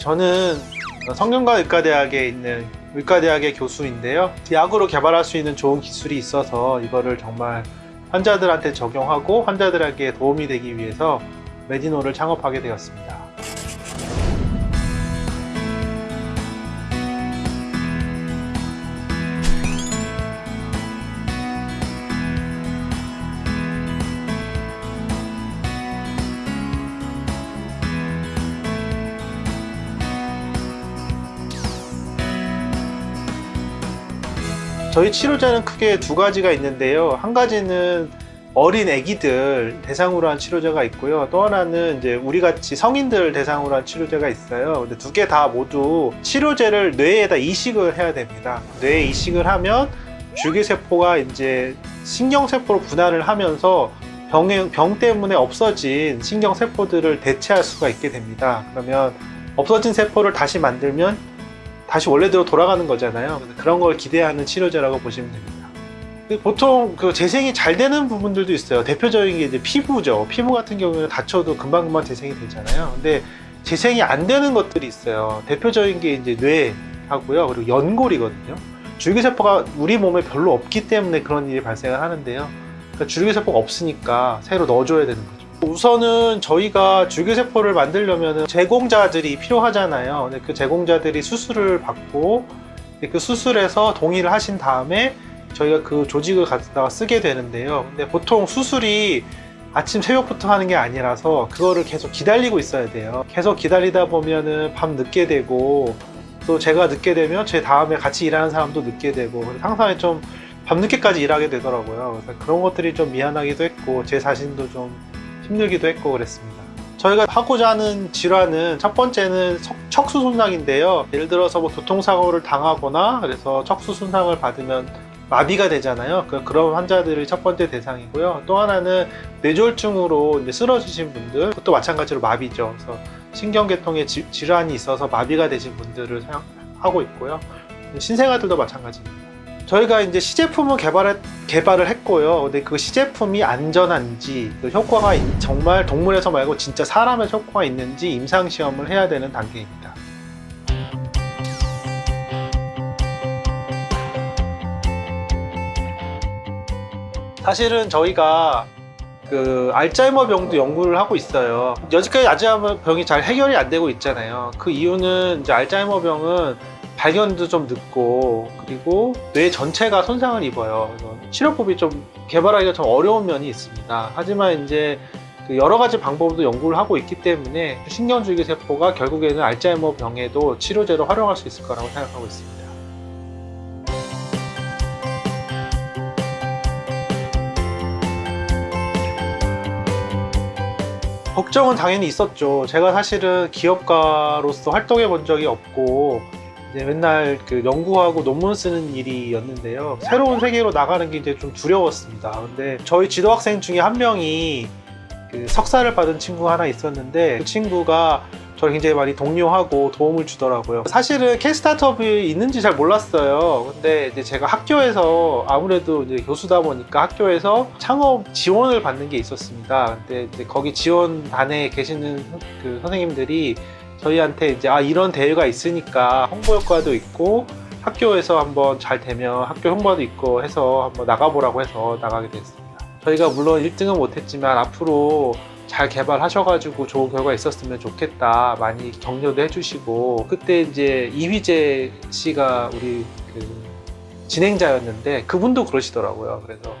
저는 성균관 의과대학에 있는 의과대학의 교수인데요. 약으로 개발할 수 있는 좋은 기술이 있어서 이거를 정말 환자들한테 적용하고 환자들에게 도움이 되기 위해서 메디노를 창업하게 되었습니다. 저희 치료제는 크게 두 가지가 있는데요. 한 가지는 어린 아기들 대상으로 한 치료제가 있고요. 또 하나는 이제 우리 같이 성인들 대상으로 한 치료제가 있어요. 근데 두 개 다 모두 치료제를 뇌에다 이식을 해야 됩니다. 뇌에 이식을 하면 줄기세포가 이제 신경세포로 분할을 하면서 병, 병 때문에 없어진 신경세포들을 대체할 수가 있게 됩니다. 그러면 없어진 세포를 다시 만들면 다시 원래대로 돌아가는 거잖아요. 그런 걸 기대하는 치료제라고 보시면 됩니다. 보통 그 재생이 잘 되는 부분들도 있어요. 대표적인 게 이제 피부죠. 피부 같은 경우는 다쳐도 금방금방 재생이 되잖아요. 근데 재생이 안 되는 것들이 있어요. 대표적인 게 이제 뇌하고요. 그리고 연골이거든요. 줄기세포가 우리 몸에 별로 없기 때문에 그런 일이 발생을 하는데요. 그러니까 줄기세포가 없으니까 새로 넣어줘야 되는 거죠. 우선은 저희가 줄기세포를 만들려면 제공자들이 필요하잖아요. 그 제공자들이 수술을 받고 그 수술에서 동의를 하신 다음에 저희가 그 조직을 갖다가 쓰게 되는데요. 근데 보통 수술이 아침 새벽부터 하는 게 아니라서 그거를 계속 기다리고 있어야 돼요. 계속 기다리다 보면은 밤 늦게 되고 또 제가 늦게 되면 제 다음에 같이 일하는 사람도 늦게 되고 항상 좀 밤늦게까지 일하게 되더라고요. 그래서 그런 것들이 좀 미안하기도 했고 제 자신도 좀 힘들기도 했고 그랬습니다. 저희가 하고자 하는 질환은 첫 번째는 척수 손상인데요. 예를 들어서 뭐 교통사고를 당하거나 그래서 척수 손상을 받으면 마비가 되잖아요. 그, 그런 환자들이 첫 번째 대상이고요. 또 하나는 뇌졸중으로 이제 쓰러지신 분들, 그것도 마찬가지로 마비죠. 그래서 신경계통에 지, 질환이 있어서 마비가 되신 분들을 하고 있고요. 신생아들도 마찬가지입니다. 저희가 이제 시제품을 개발을, 개발을 했고요. 근데 그 시제품이 안전한지, 그 효과가 정말 동물에서 말고 진짜 사람의 효과가 있는지 임상시험을 해야 되는 단계입니다. 사실은 저희가 그 알츠하이머 병도 연구를 하고 있어요. 여지까지 알츠하이머 병이 잘 해결이 안 되고 있잖아요. 그 이유는 이제 알츠하이머 병은 발견도 좀 늦고 그리고 뇌 전체가 손상을 입어요. 치료법이 좀 개발하기가 좀 어려운 면이 있습니다. 하지만 이제 그 여러 가지 방법도 연구를 하고 있기 때문에 신경줄기 세포가 결국에는 알츠하이머 병에도 치료제로 활용할 수 있을 거라고 생각하고 있습니다. 걱정은 당연히 있었죠. 제가 사실은 기업가로서 활동해 본 적이 없고 이제 맨날 그 연구하고 논문 쓰는 일이었는데요. 새로운 세계로 나가는 게 이제 좀 두려웠습니다. 근데 저희 지도학생 중에 한 명이 그 석사를 받은 친구가 하나 있었는데 그 친구가 저를 굉장히 많이 독려하고 도움을 주더라고요. 사실은 K-스타트업이 있는지 잘 몰랐어요. 근데 이제 제가 학교에서 아무래도 이제 교수다 보니까 학교에서 창업 지원을 받는 게 있었습니다. 근데 이제 거기 지원단에 계시는 그 선생님들이 저희한테 이제 아 이런 대회가 있으니까 홍보 효과도 있고 학교에서 한번 잘 되면 학교 홍보도 있고 해서 한번 나가보라고 해서 나가게 됐습니다. 저희가 물론 1등은 못했지만 앞으로 잘 개발하셔가지고 좋은 결과 있었으면 좋겠다 많이 격려도 해주시고 그때 이제 이휘재 씨가 우리 그 진행자였는데 그분도 그러시더라고요 그래서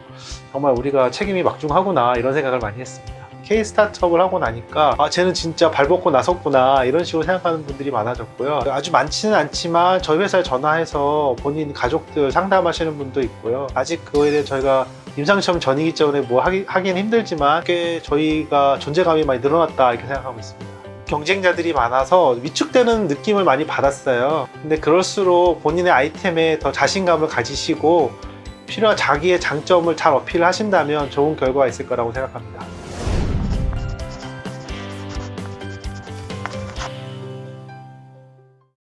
정말 우리가 책임이 막중하구나 이런 생각을 많이 했습니다 K 스타트업을 하고 나니까 아 쟤는 진짜 발 벗고 나섰구나 이런 식으로 생각하는 분들이 많아졌고요. 아주 많지는 않지만 저희 회사에 전화해서 본인 가족들 상담하시는 분도 있고요. 아직 그거에 대해 저희가 임상시험 전이기 때문에 뭐 하기, 하기는 힘들지만 꽤 저희가 존재감이 많이 늘어났다 이렇게 생각하고 있습니다. 경쟁자들이 많아서 위축되는 느낌을 많이 받았어요. 근데 그럴수록 본인의 아이템에 더 자신감을 가지시고 필요한 자기의 장점을 잘 어필하신다면 좋은 결과가 있을 거라고 생각합니다